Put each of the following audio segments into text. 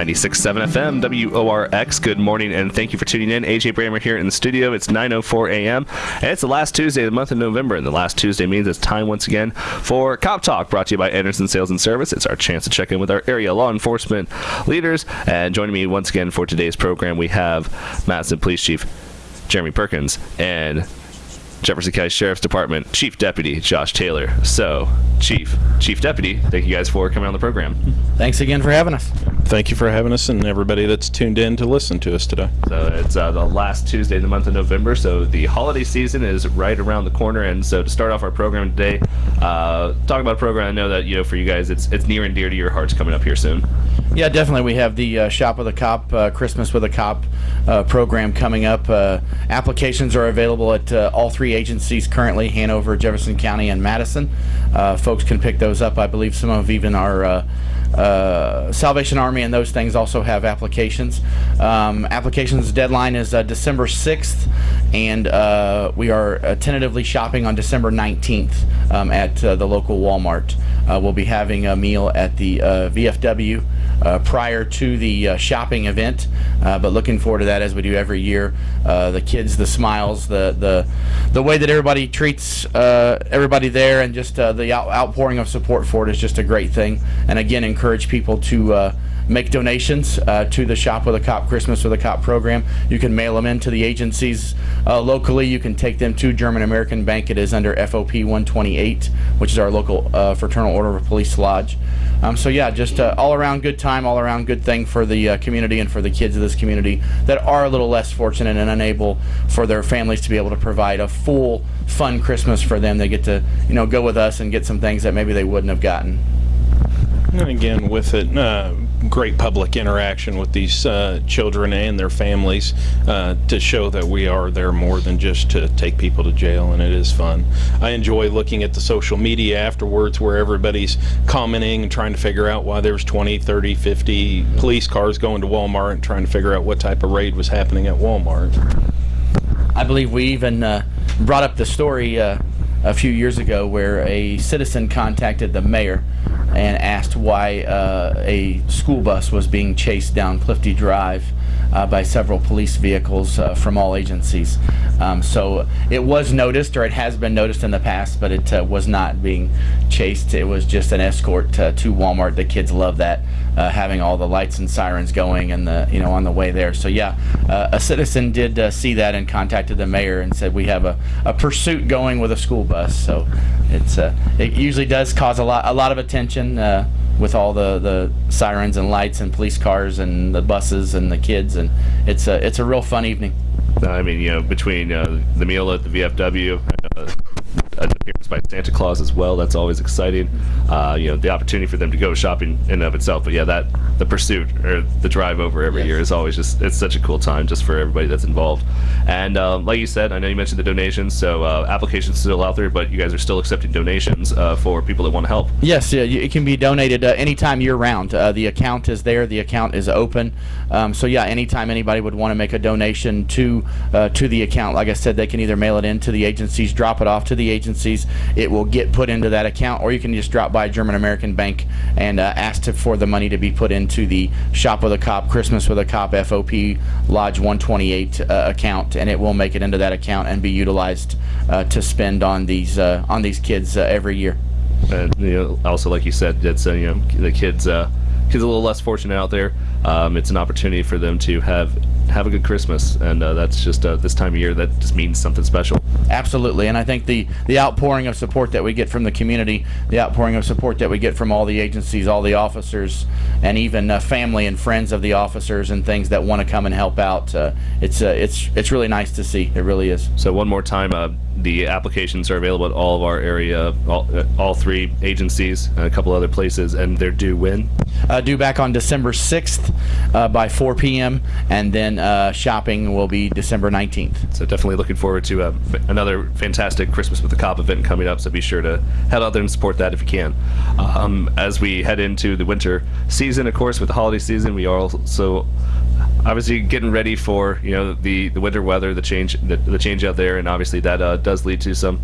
96.7 FM, WORX. Good morning, and thank you for tuning in. AJ Bramer here in the studio. It's 9.04 a.m., and it's the last Tuesday of the month of November, and the last Tuesday means it's time once again for Cop Talk, brought to you by Anderson Sales and Service. It's our chance to check in with our area law enforcement leaders, and joining me once again for today's program, we have Madison Police Chief Jeremy Perkins and Jefferson County Sheriff's Department Chief Deputy Josh Taylor. So, Chief, Chief Deputy, thank you guys for coming on the program. Thanks again for having us. Thank you for having us and everybody that's tuned in to listen to us today. So it's uh, the last Tuesday of the month of November, so the holiday season is right around the corner. And so to start off our program today, uh, talk about a program I know that you know for you guys it's it's near and dear to your hearts coming up here soon. Yeah, definitely. We have the uh, Shop with a Cop, uh, Christmas with a Cop uh, program coming up. Uh, applications are available at uh, all three agencies currently Hanover, Jefferson County, and Madison. Uh, folks can pick those up. I believe some of even our uh, Salvation Army and those things also have applications. Um, applications deadline is uh, December 6th, and uh, we are tentatively shopping on December 19th um, at the local Walmart. We'll be having a meal at the VFW uh, prior to the uh, shopping event. Uh, but looking forward to that as we do every year. the kids, the smiles, the the the way that everybody treats everybody there, and just the out outpouring of support for it is just a great thing. And again, encourage people to make donations uh, to the Shop with a Cop Christmas with a Cop program. You can mail them into the agencies uh, locally. You can take them to German American Bank. It is under FOP 128, which is our local uh, Fraternal Order of Police Lodge. Um, so yeah, just uh, all around good time, all around good thing for the uh, community and for the kids of this community that are a little less fortunate and unable for their families to be able to provide a full, fun Christmas for them. They get to you know go with us and get some things that maybe they wouldn't have gotten. And again, with it, uh, great public interaction with these uh, children and their families uh, to show that we are there more than just to take people to jail, and it is fun. I enjoy looking at the social media afterwards where everybody's commenting and trying to figure out why there's 20, 30, 50 police cars going to Walmart and trying to figure out what type of raid was happening at Walmart. I believe we even uh, brought up the story uh, a few years ago where a citizen contacted the mayor and asked why uh, a school bus was being chased down Clifty Drive uh, by several police vehicles uh, from all agencies. Um, so it was noticed, or it has been noticed in the past, but it uh, was not being chased. It was just an escort to Walmart. The kids love that, uh, having all the lights and sirens going and the you know on the way there. So yeah, uh, a citizen did see that and contacted the mayor and said we have a, a pursuit going with a school bus. So it's it usually does cause a lot a lot of attention with all the, the sirens and lights and police cars and the buses and the kids, and it's a it's a real fun evening. I mean, you know, between uh, the meal at the VFW, uh, by Santa Claus as well. That's always exciting. Uh, you know, the opportunity for them to go shopping in and of itself. But yeah, that the pursuit or the drive over every yes. year is always just it's such a cool time just for everybody that's involved. And um, like you said, I know you mentioned the donations, so uh, applications still out there, but you guys are still accepting donations uh, for people that want to help. Yes, yeah, it can be donated uh, anytime year round. Uh, the account is there. The account is open. Um, so yeah, anytime anybody would want to make a donation to uh, to the account, like I said, they can either mail it in to the agencies, drop it off to the agencies. It will get put into that account, or you can just drop by German American Bank and uh, ask to, for the money to be put into the Shop with a Cop Christmas with a Cop FOP Lodge 128 uh, account, and it will make it into that account and be utilized uh, to spend on these uh, on these kids uh, every year. And you know, also, like you said, it's you know the kids kids a little less fortunate out there. Um, it's an opportunity for them to have have a good Christmas, and uh, that's just uh, this time of year that just means something special. Absolutely, and I think the the outpouring of support that we get from the community, the outpouring of support that we get from all the agencies, all the officers, and even uh, family and friends of the officers and things that want to come and help out. Uh, it's uh, it's it's really nice to see. It really is. So one more time, uh, the applications are available at all of our area, all, all three agencies, and a couple other places, and they're due when? due back on December 6th by 4 p.m. and then uh, shopping will be December 19th. So definitely looking forward to uh, another fantastic Christmas with the Cop event coming up. So be sure to head out there and support that if you can. Um, as we head into the winter season, of course, with the holiday season, we are also obviously getting ready for you know the the winter weather, the change the, the change out there, and obviously that uh, does lead to some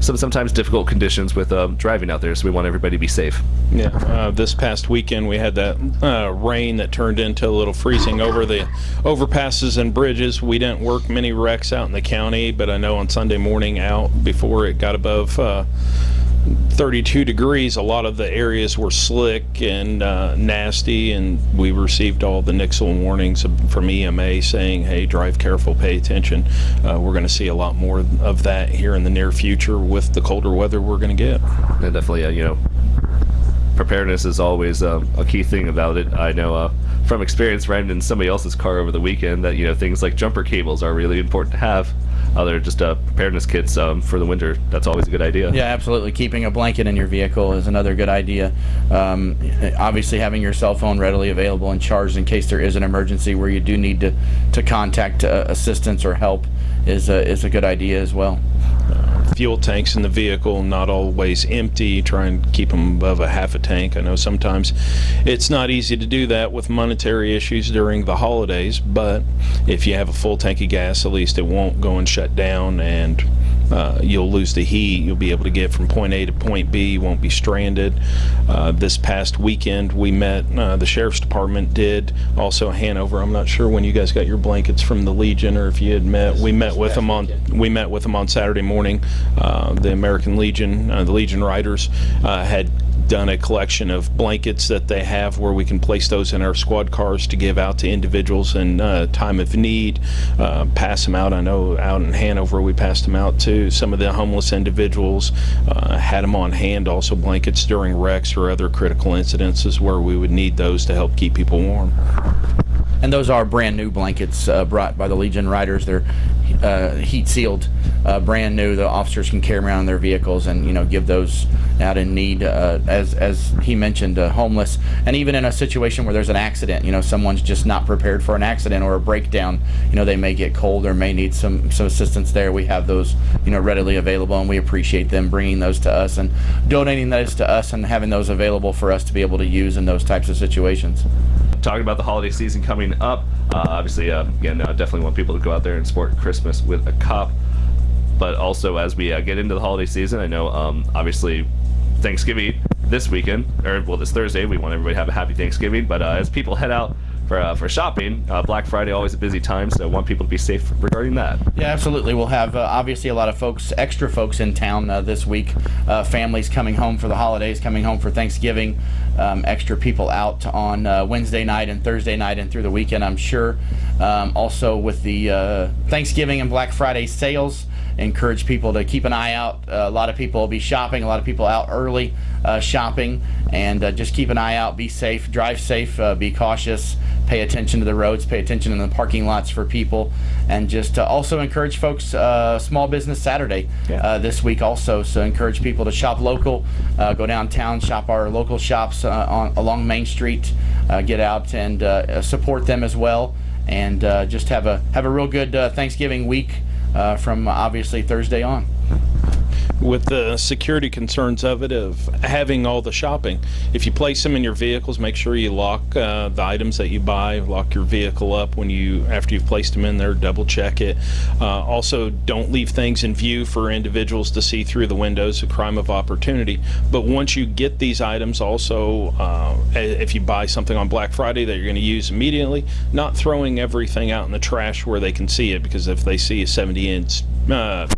some sometimes difficult conditions with um, driving out there. So we want everybody to be safe. Yeah, uh, this past weekend we had that uh, rain that turned into a little freezing over the overpasses and bridges. We didn't work many wrecks out in the county, but I know on Sunday morning out before it got above uh, 32 degrees, a lot of the areas were slick and uh, nasty, and we received all the Nixle warnings from EMA saying, hey, drive careful, pay attention. Uh, we're going to see a lot more of that here in the near future with the colder weather we're going to get. And definitely, uh, you know, preparedness is always uh, a key thing about it. I know uh, from experience riding in somebody else's car over the weekend that, you know, things like jumper cables are really important to have other just uh, preparedness kits um, for the winter. That's always a good idea. Yeah, absolutely. Keeping a blanket in your vehicle is another good idea. Um, obviously, having your cell phone readily available and charged in case there is an emergency where you do need to, to contact uh, assistance or help is a, is a good idea as well fuel tanks in the vehicle, not always empty, try and keep them above a half a tank. I know sometimes it's not easy to do that with monetary issues during the holidays, but if you have a full tank of gas, at least it won't go and shut down and uh, you'll lose the heat. You'll be able to get from point A to point B. You won't be stranded. Uh, this past weekend, we met. Uh, the sheriff's department did. Also, Hanover. I'm not sure when you guys got your blankets from the Legion, or if you had met. We met with them on. We met with them on Saturday morning. Uh, the American Legion, uh, the Legion Riders, had done a collection of blankets that they have where we can place those in our squad cars to give out to individuals in uh, time of need, uh, pass them out. I know out in Hanover we passed them out to some of the homeless individuals, uh, had them on hand, also blankets during wrecks or other critical incidences where we would need those to help keep people warm. And those are brand new blankets uh, brought by the Legion Riders. They're uh, heat sealed, uh, brand new. The officers can carry them around in their vehicles and you know give those out in need, uh, as as he mentioned, uh, homeless, and even in a situation where there's an accident. You know, someone's just not prepared for an accident or a breakdown. You know, they may get cold or may need some some assistance there. We have those you know readily available, and we appreciate them bringing those to us and donating those to us and having those available for us to be able to use in those types of situations talking about the holiday season coming up. Uh, obviously, uh, again, uh, definitely want people to go out there and sport Christmas with a cop. But also, as we uh, get into the holiday season, I know um, obviously Thanksgiving this weekend, or well, this Thursday, we want everybody to have a happy Thanksgiving. But uh, as people head out for, uh, for shopping. Uh, Black Friday always a busy time, so I want people to be safe regarding that. Yeah, absolutely. We'll have uh, obviously a lot of folks, extra folks in town uh, this week. Uh, families coming home for the holidays, coming home for Thanksgiving. Um, extra people out on uh, Wednesday night and Thursday night and through the weekend, I'm sure. Um, also with the Thanksgiving and Black Friday sales encourage people to keep an eye out. Uh, a lot of people will be shopping, a lot of people out early uh, shopping, and uh, just keep an eye out. Be safe, drive safe, be cautious, pay attention to the roads, pay attention in the parking lots for people, and just uh, also encourage folks uh, Small Business Saturday yeah. uh, this week also. So encourage people to shop local, uh, go downtown, shop our local shops uh, on, along Main Street, uh, get out and support them as well, and just have a have a real good Thanksgiving week from obviously Thursday on with the security concerns of it of having all the shopping. If you place them in your vehicles, make sure you lock uh, the items that you buy, lock your vehicle up when you after you've placed them in there, double check it. Uh, also, don't leave things in view for individuals to see through the windows, a crime of opportunity. But once you get these items, also uh, if you buy something on Black Friday that you're going to use immediately, not throwing everything out in the trash where they can see it because if they see a 70 inch uh,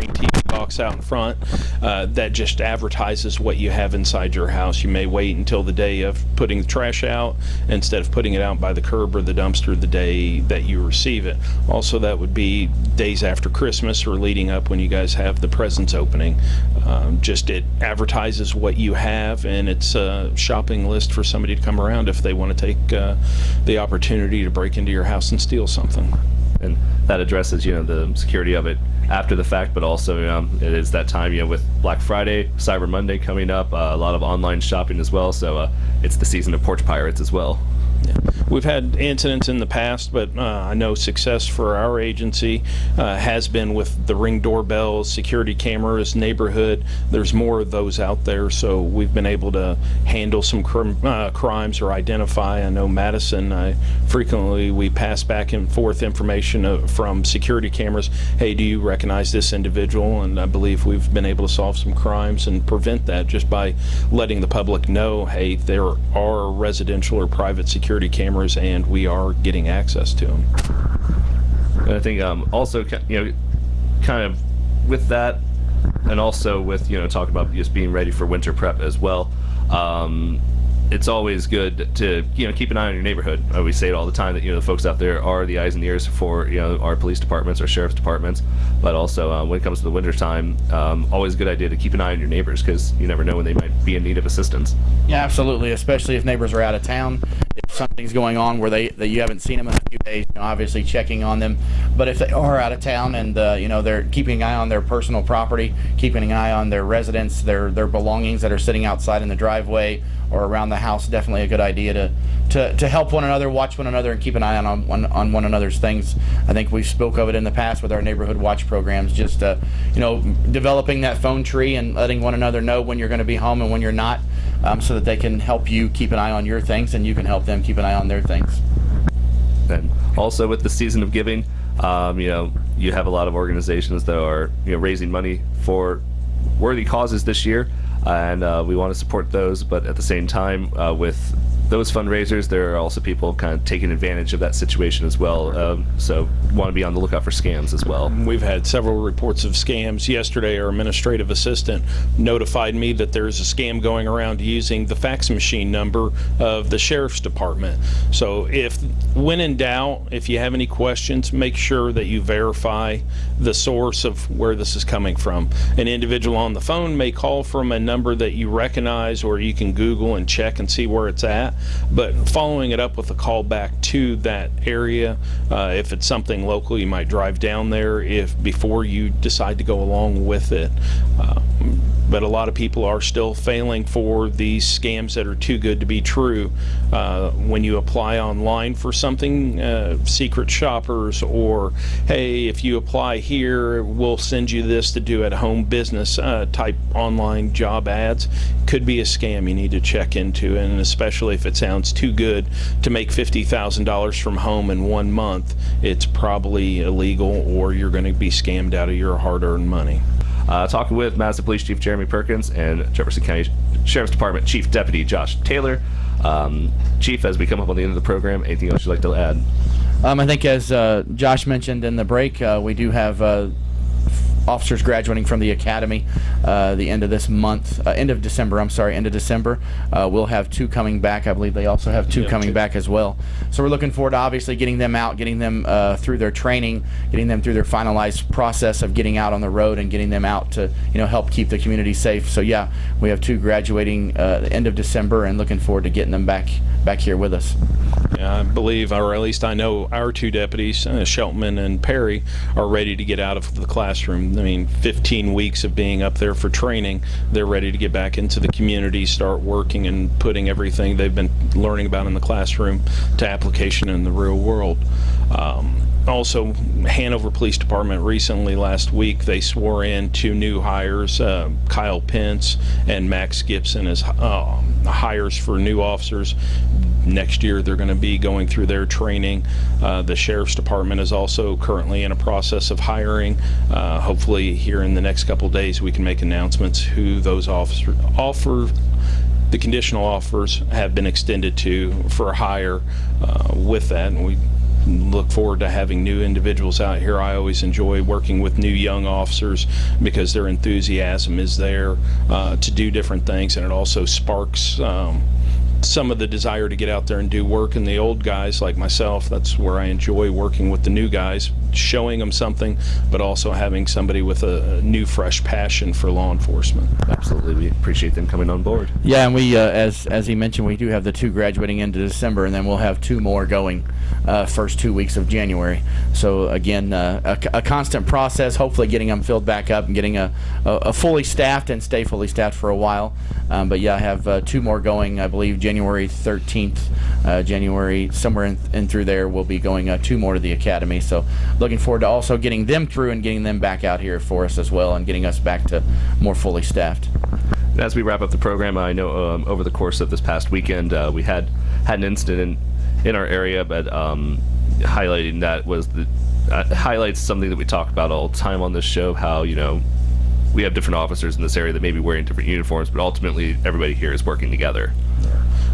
screen TV box out in front uh, that just advertises what you have inside your house. You may wait until the day of putting the trash out instead of putting it out by the curb or the dumpster the day that you receive it. Also, that would be days after Christmas or leading up when you guys have the presents opening. Um, just it advertises what you have and it's a shopping list for somebody to come around if they want to take uh, the opportunity to break into your house and steal something. And that addresses, you know, the security of it after the fact, but also it is that time, you know, with Black Friday, Cyber Monday coming up, uh, a lot of online shopping as well. So uh, it's the season of porch pirates as well. Yeah. We've had incidents in the past, but uh, I know success for our agency uh, has been with the ring doorbells, security cameras, neighborhood. There's more of those out there, so we've been able to handle some crim- uh, crimes or identify. I know Madison. I frequently we pass back and forth information uh, from security cameras. Hey, do you recognize this individual? And I believe we've been able to solve some crimes and prevent that just by letting the public know, hey, there are residential or private security cameras, and we are getting access to them. And I think um, also, you know, kind of with that, and also with you know talking about just being ready for winter prep as well. Um, it's always good to you know keep an eye on your neighborhood. Uh, we say it all the time that you know the folks out there are the eyes and ears for you know our police departments, our sheriff's departments, but also uh, when it comes to the winter time, um, always a good idea to keep an eye on your neighbors because you never know when they might be in need of assistance. Yeah, absolutely. Especially if neighbors are out of town, if something's going on where they that you haven't seen them in a few days, you know, obviously checking on them. But if they are out of town and uh, you know they're keeping an eye on their personal property, keeping an eye on their residence, their their belongings that are sitting outside in the driveway or around the house, definitely a good idea to to, to help one another, watch one another, and keep an eye on on one, on one another's things. I think we've spoke of it in the past with our neighborhood watch programs, just uh, you know developing that phone tree and letting one another know when you're going to be home and when you're not, um, so that they can help you keep an eye on your things and you can help them keep an eye on their things. And also with the season of giving, um, you know, you have a lot of organizations that are you know raising money for worthy causes this year, and uh, we want to support those. But at the same time, uh, with those fundraisers, there are also people kind of taking advantage of that situation as well. Um, so want to be on the lookout for scams as well. We've had several reports of scams. Yesterday, our administrative assistant notified me that there's a scam going around using the fax machine number of the sheriff's department. So, if when in doubt, if you have any questions, make sure that you verify the source of where this is coming from. An individual on the phone may call from a number that you recognize, or you can Google and check and see where it's at. But following it up with a call back to that area, uh, if it's something local, you might drive down there if before you decide to go along with it. Uh, but a lot of people are still failing for these scams that are too good to be true. Uh, when you apply online for something, uh, secret shoppers, or hey, if you apply here, we'll send you this to do at home business uh, type online job ads, could be a scam you need to check into, and especially if it sounds too good to make $50,000 from home in one month, it's probably illegal or you're going to be scammed out of your hard earned money. Uh, talking with Madison Police Chief Jeremy Perkins and Jefferson County Sheriff's Department Chief Deputy Josh Taylor. Um, Chief, as we come up on the end of the program, anything else you'd like to add? Um, I think as uh, Josh mentioned in the break, uh, we do have uh, officers graduating from the academy uh, the end of this month, uh, end of December. I'm sorry, end of December. Uh, we'll have two coming back. I believe they also have two Yeah, coming two. back as well. So we're looking forward to obviously getting them out, getting them uh, through their training, getting them through their finalized process of getting out on the road and getting them out to you know help keep the community safe. So yeah, we have two graduating uh, the end of December and looking forward to getting them back back here with us. Yeah, I believe, or at least I know, our two deputies, uh, Sheltman and Perry, are ready to get out of the classroom. I mean, 15 weeks of being up there for training, they're ready to get back into the community, start working and putting everything they've been learning about in the classroom to application in the real world. Um, also, Hanover Police Department recently, last week, they swore in two new hires, uh, Kyle Pence and Max Gibson as uh, hires for new officers. Next year, they're going to be going through their training. Uh, the Sheriff's Department is also currently in a process of hiring. Uh, hopefully, here in the next couple days, we can make announcements who those officer offer the conditional offers have been extended to for hire uh, with that, and we look forward to having new individuals out here. I always enjoy working with new young officers because their enthusiasm is there uh, to do different things, and it also sparks. Um, some of the desire to get out there and do work and the old guys like myself that's where i enjoy working with the new guys showing them something, but also having somebody with a, a new, fresh passion for law enforcement. Absolutely, we appreciate them coming on board. Yeah, and we, uh, as as he mentioned, we do have the two graduating into December, and then we'll have two more going uh, first two weeks of January. So again, uh, a, a constant process. Hopefully, getting them filled back up and getting a, a, a fully staffed and stay fully staffed for a while. Um, but yeah, I have uh, two more going. I believe January 13th, uh, January somewhere in, in through there, we'll be going uh, two more to the academy. So looking forward to also getting them through and getting them back out here for us as well, and getting us back to more fully staffed. And as we wrap up the program, I know um, over the course of this past weekend, uh, we had had an incident in, in our area, but um, highlighting that was the uh, highlights something that we talk about all the time on this show. How you know we have different officers in this area that may be wearing different uniforms, but ultimately everybody here is working together.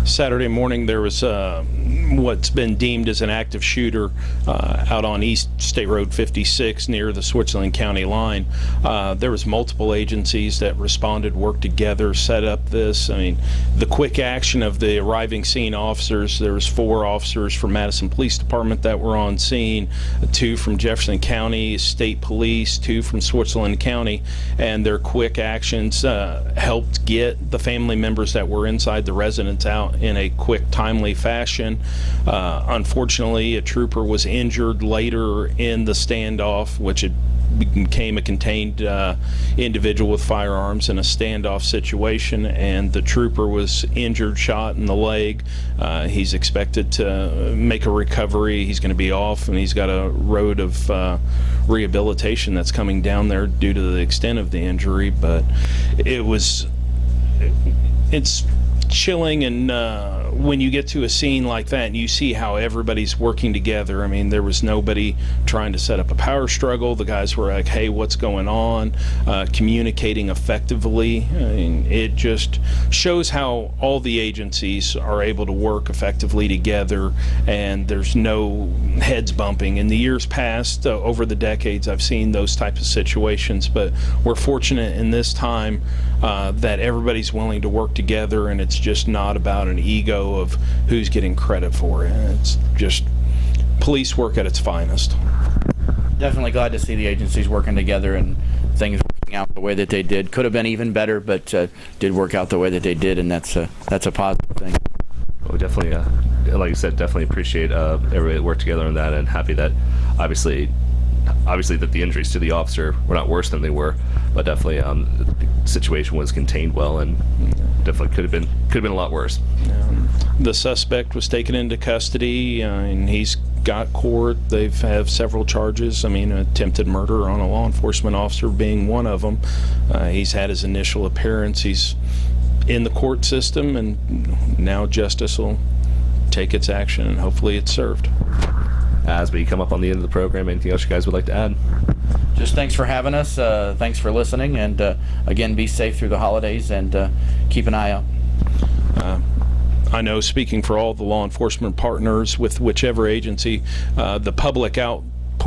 Saturday morning, there was uh, what's been deemed as an active shooter uh, out on East State Road 56 near the Switzerland County line. Uh, there was multiple agencies that responded, worked together, set up this. I mean, the quick action of the arriving scene officers. There was four officers from Madison Police Department that were on scene, two from Jefferson County State Police, two from Switzerland County, and their quick actions uh, helped get the family members that were inside the residence out in a quick, timely fashion. Uh, unfortunately, a trooper was injured later in the standoff, which had became a contained uh, individual with firearms in a standoff situation, and the trooper was injured, shot in the leg. Uh, he's expected to make a recovery. He's going to be off, and he's got a road of uh, rehabilitation that's coming down there due to the extent of the injury. But it was, it's chilling and uh, when you get to a scene like that and you see how everybody's working together i mean there was nobody trying to set up a power struggle. The guys were like hey what's going on? Uh, communicating effectively. I mean, it just shows how all the agencies are able to work effectively together and there's no heads bumping. In the years past uh, over the decades i've seen those types of situations but we're fortunate in this time uh, that everybody's willing to work together and it's just not about an ego of who's getting credit for it. It's just police work at its finest. Definitely glad to see the agencies working together and things working out the way that they did. Could have been even better, but uh, did work out the way that they did, and that's a that's a positive thing. Well, definitely, uh, like you said, definitely appreciate uh, everybody that worked together on that, and happy that obviously, obviously that the injuries to the officer were not worse than they were, but definitely um, the situation was contained well, and definitely could have been could have been a lot worse. Um, the suspect was taken into custody, uh, and he's got court. They've have several charges. I mean, attempted murder on a law enforcement officer being one of them. Uh, he's had his initial appearance. He's in the court system, and now justice will take its action, and hopefully it's served. As we come up on the end of the program, anything else you guys would like to add? Just thanks for having us. Uh, thanks for listening, and uh, again, be safe through the holidays and uh, keep an eye out. I know, speaking for all the law enforcement partners with whichever agency, uh, the public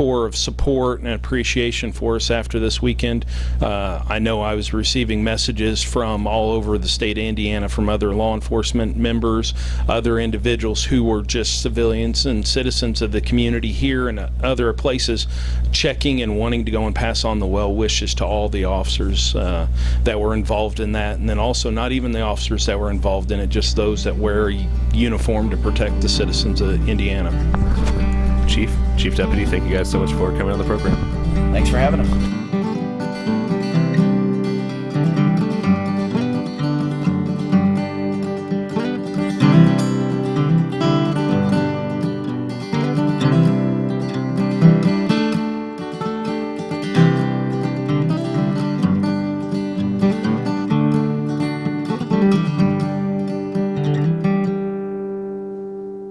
of support and appreciation for us after this weekend. Uh, I know I was receiving messages from all over the state of Indiana from other law enforcement members, other individuals who were just civilians and citizens of the community here and other places, checking and wanting to go and pass on the well wishes to all the officers uh, that were involved in that, and then also not even the officers that were involved in it, just those that wear uniform to protect the citizens of Indiana. Chief, Chief Deputy, thank you guys so much for coming on the program. Thanks for having us.